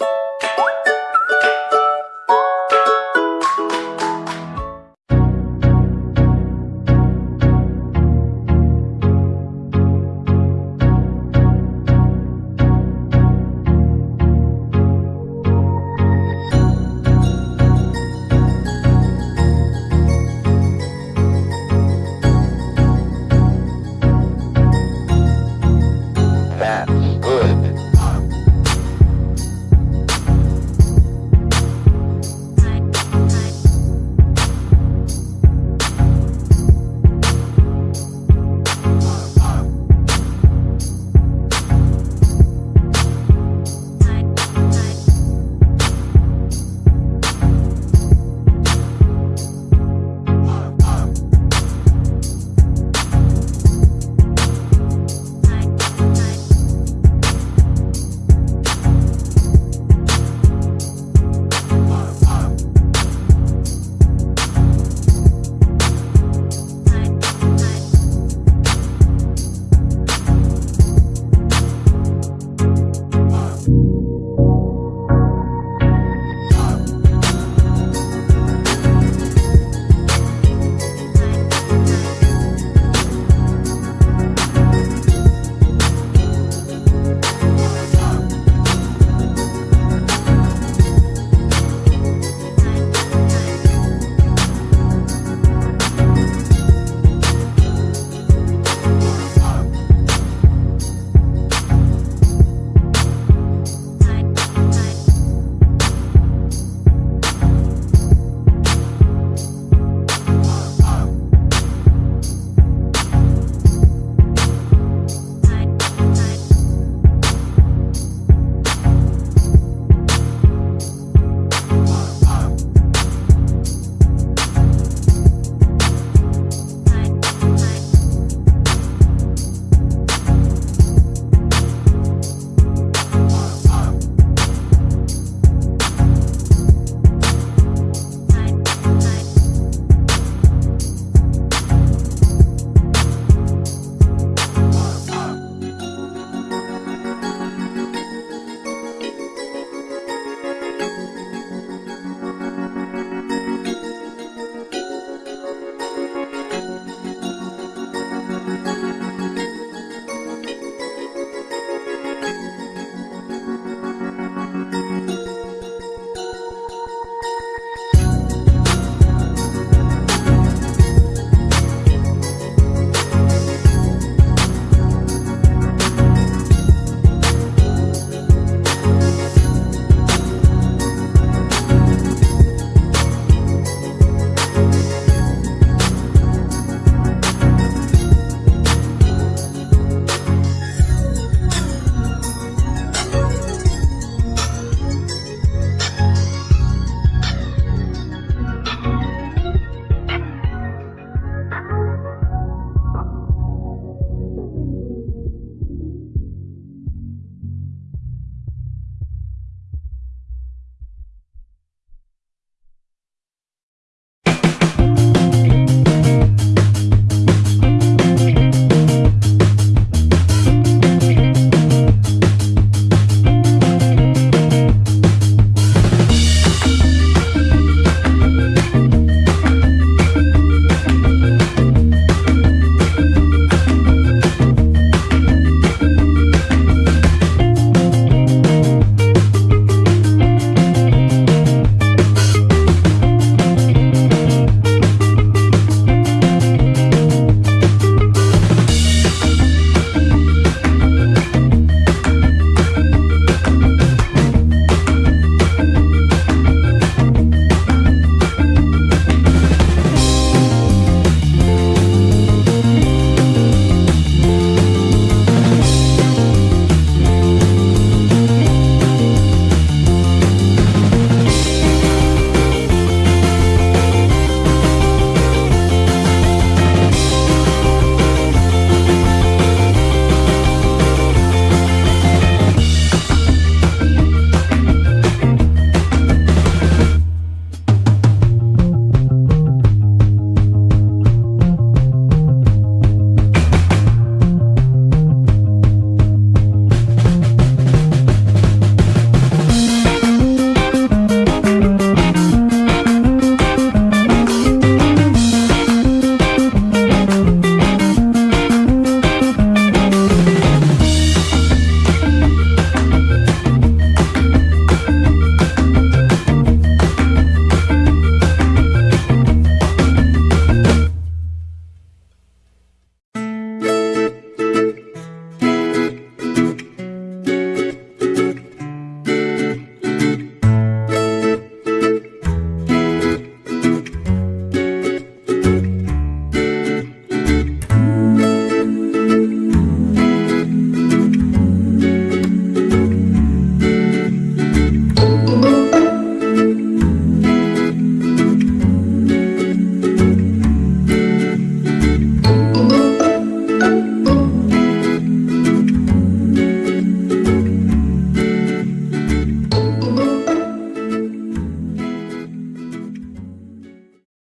you